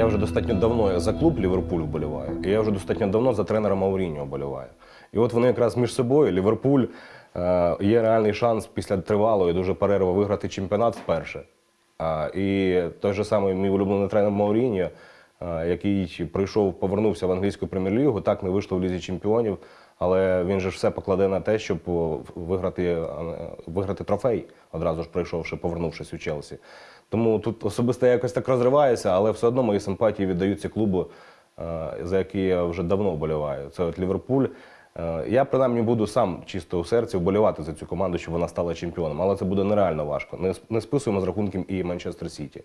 Я вже достатньо давно за клуб Ліверпуль вболіваю, і я вже достатньо давно за тренера Мауріньо вболіваю. І от вони якраз між собою, Ліверпуль, е, є реальний шанс після тривалої дуже перерви виграти чемпіонат вперше. І той же самий мій улюблений тренер Мауріньо, е, який прийшов, повернувся в англійську прем'єр-лігу, так не вийшло в лізі чемпіонів, але він же ж все покладе на те, щоб виграти, е, виграти трофей, одразу ж прийшовши, повернувшись у Челсі. Тому тут особисто я якось так розриваюся, але все одно мої симпатії віддаються клубу, е, за який я вже давно вболіваю. Це от Ліверпуль. Е, Я принаймні буду сам чисто у серці вболівати за цю команду, щоб вона стала чемпіоном. Але це буде нереально важко. Не, списуємо з рахунком і Манчестер Сіті.